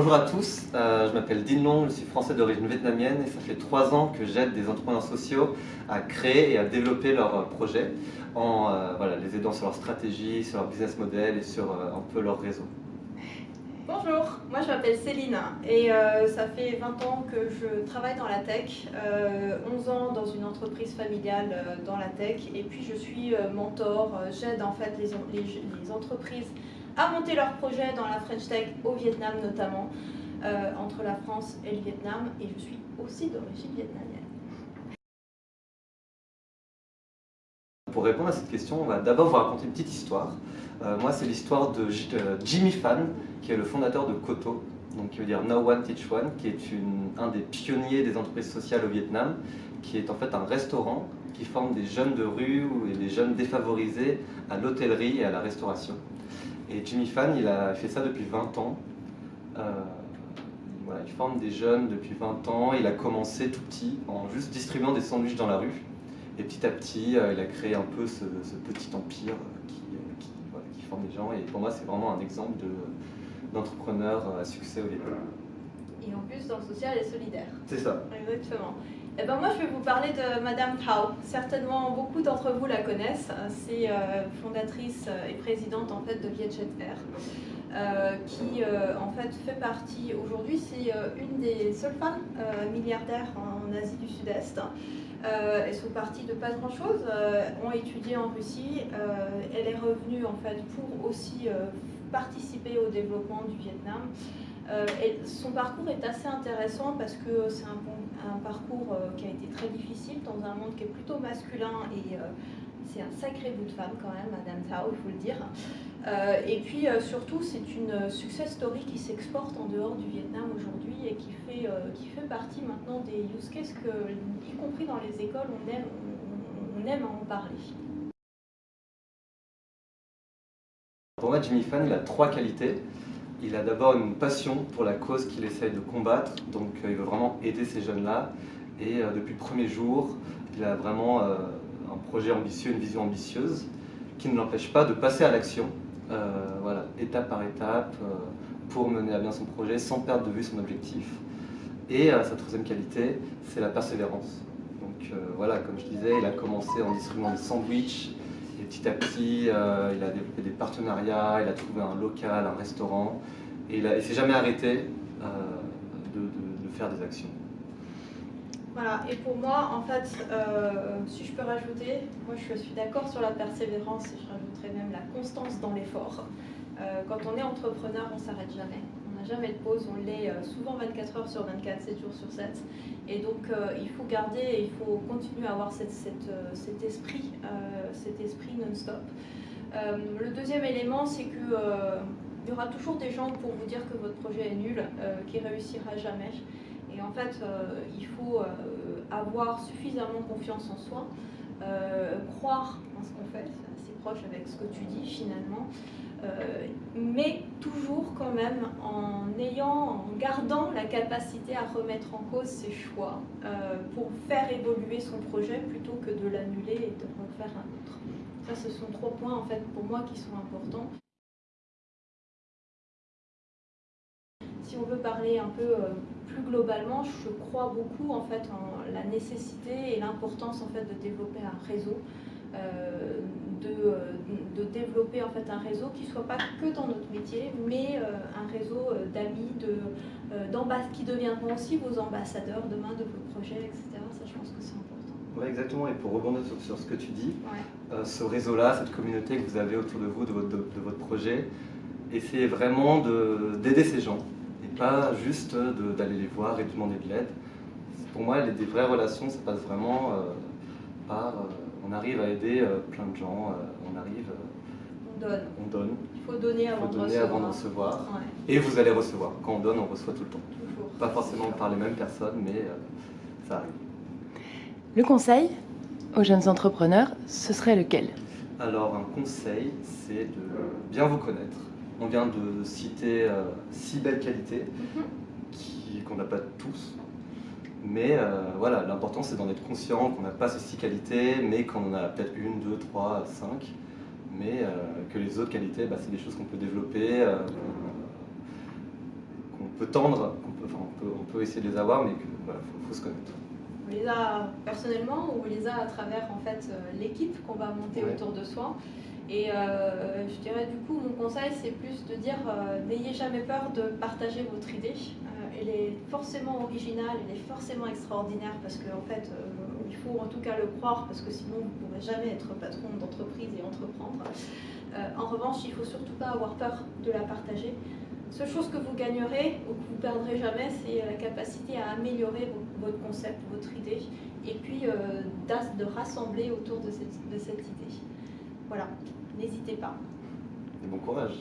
bonjour à tous, euh, je m'appelle Din Long, je suis français d'origine vietnamienne et ça fait trois ans que j'aide des entrepreneurs sociaux à créer et à développer leurs projets en euh, voilà, les aidant sur leur stratégie, sur leur business model et sur euh, un peu leur réseau. Bonjour, moi je m'appelle Céline et ça fait 20 ans que je travaille dans la tech, 11 ans dans une entreprise familiale dans la tech et puis je suis mentor, j'aide en fait les, entreprises à monter leurs projets dans la French Tech au Vietnam notamment, euh, entre la France et le Vietnam, et je suis aussi d'origine vietnamienne. Pour répondre à cette question, on va d'abord vous raconter une petite histoire. Euh, moi, c'est l'histoire de Jimmy Fan, qui est le fondateur de Koto, donc qui veut dire No One Teach One, qui est un des pionniers des entreprises sociales au Vietnam, qui est en fait un restaurant qui forme des jeunes de rue et des jeunes défavorisés à l'hôtellerie et à la restauration. Et Jimmy Fan, il a fait ça depuis 20 ans. Euh, il forme des jeunes depuis 20 ans. Il a commencé tout petit en juste distribuant des sandwichs dans la rue. Et petit à petit, euh, il a créé un peu ce, petit empire qui, forme des gens. Et pour moi, c'est vraiment un exemple d'entrepreneur à succès au Vietnam. Et en plus, dans le social et solidaire. C'est ça. Exactement. Eh ben moi, je vais vous parler de Madame Thao. Certainement, beaucoup d'entre vous la connaissent. C'est euh, fondatrice et présidente en fait de Vietjet Air, euh, qui euh, en fait fait partie aujourd'hui. C'est une des seules femmes milliardaires en Asie du Sud-Est. elles sont parties de pas grand-chose, ont étudié en Russie. elle est revenue en fait pour aussi participer au développement du Vietnam. Euh, son parcours est assez intéressant parce que c'est un, parcours euh, qui a été très difficile dans un monde qui est plutôt masculin et euh, c'est un sacré bout de femme quand même, Madame Tao, il faut le dire. et puis surtout, c'est une success story qui s'exporte en dehors du Vietnam aujourd'hui et qui fait, qui fait partie maintenant des use cases que, y compris dans les écoles, on aime, on, aime en parler. Pour moi, Jimmy Fan, il a trois qualités. Il a d'abord une passion pour la cause qu'il essaye de combattre, donc euh, il veut vraiment aider ces jeunes-là. Et euh, depuis le premier jour, il a vraiment euh, un projet ambitieux, une vision ambitieuse, qui ne l'empêche pas de passer à l'action, voilà, étape par étape, pour mener à bien son projet sans perdre de vue son objectif. Et sa troisième qualité, c'est la persévérance. Donc voilà, comme je disais, il a commencé en distribuant des sandwichs, petit à petit, euh, il a développé des partenariats, il a trouvé un local, un restaurant, et il ne s'est jamais arrêté euh, de, faire des actions. Voilà, et pour moi, en fait, euh, si je peux rajouter, moi je suis d'accord sur la persévérance et je rajouterais même la constance dans l'effort. quand on est entrepreneur, on ne s'arrête jamais jamais de pause, on l'est euh, souvent 24 heures sur 24, 7 jours sur 7. Et donc euh, il faut garder, il faut continuer à avoir euh, cet esprit, cet esprit non-stop. le deuxième élément, c'est que il y aura toujours des gens pour vous dire que votre projet est nul, qui réussira jamais. Et en fait, il faut avoir suffisamment confiance en soi, croire en ce qu'on fait, c'est assez proche avec ce que tu dis finalement, euh, mais toujours quand même en ayant, en gardant la capacité à remettre en cause ses choix euh, pour faire évoluer son projet plutôt que de l'annuler et de refaire un autre. Ça, ce sont trois points en fait pour moi qui sont importants. Si on veut parler un peu euh, plus globalement, je crois beaucoup en fait en la nécessité et l'importance en fait de développer un réseau. Euh, euh, de, développer en fait un réseau qui ne soit pas que dans notre métier, mais euh, un réseau d'amis, de, qui deviendront aussi vos ambassadeurs demain de vos projets, etc. Ça, je pense que c'est important. Oui, exactement. Et pour rebondir sur, ce que tu dis, ce réseau-là, cette communauté que vous avez autour de vous, de votre, de, votre projet, essayez vraiment d'aider ces gens pas juste d'aller les voir et de demander de l'aide. Pour moi, les, des vraies relations, ça passe vraiment par on arrive à aider euh, plein de gens, euh, on arrive... Euh, on donne. On donne. Il faut donner avant, de, recevoir. Et vous allez recevoir. Quand on donne, on reçoit tout le temps. Pas forcément par les mêmes personnes, mais ça arrive. Le conseil aux jeunes entrepreneurs, ce serait lequel? Alors un conseil, c'est de bien vous connaître. On vient de citer six belles qualités mhm. qu'on n'a pas tous, mais euh, voilà, l'important c'est d'en être conscient qu'on n'a pas ces six qualités, mais qu'on en a peut-être une, deux, trois, cinq, mais euh, que les autres qualités, bah, c'est des choses qu'on peut développer, euh, qu'on peut tendre, on peut, enfin, on peut, on peut essayer de les avoir, mais qu'il voilà, faut, faut se connaître. On les a personnellement ou on les a à travers en fait euh, l'équipe qu'on va monter Ouais. autour de soi. Et euh, je dirais du coup conseil c'est plus de dire euh, n'ayez jamais peur de partager votre idée. Euh, elle est forcément originale, elle est forcément extraordinaire parce qu'en fait euh, il faut en tout cas le croire parce que sinon vous ne pourrez jamais être patron d'entreprise et entreprendre. En revanche il ne faut surtout pas avoir peur de la partager. Seule chose que vous gagnerez ou que vous perdrez jamais, c'est la capacité à améliorer vo- votre concept, votre idée, et puis de rassembler autour de cette idée. Voilà, n'hésitez pas. Et bon courage.